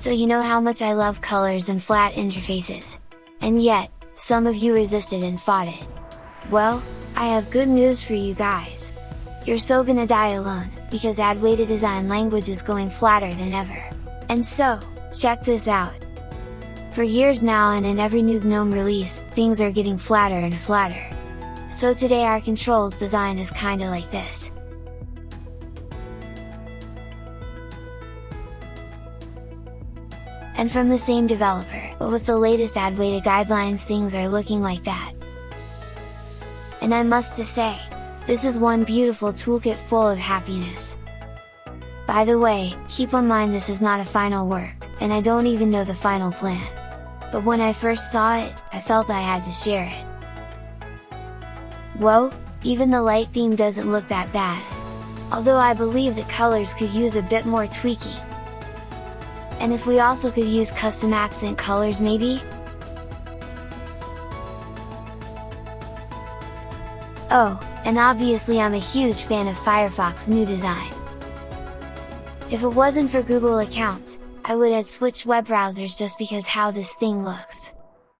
so you know how much I love colors and flat interfaces. And yet, some of you resisted and fought it. Well, I have good news for you guys! You're so gonna die alone, because Adwaita design language is going flatter than ever. And so, check this out! For years now and in every new GNOME release, things are getting flatter and flatter. So today our controls design is kinda like this. And from the same developer, but with the latest Adwaita guidelines things are looking like that. And I must to say, this is one beautiful toolkit full of happiness! By the way, keep in mind this is not a final work, and I don't even know the final plan. But when I first saw it, I felt I had to share it. Whoa, even the light theme doesn't look that bad! Although I believe the colors could use a bit more tweaking. And if we also could use custom accent colors maybe? Oh, and obviously I'm a huge fan of Firefox new design. If it wasn't for Google accounts, I would have switched web browsers just because how this thing looks.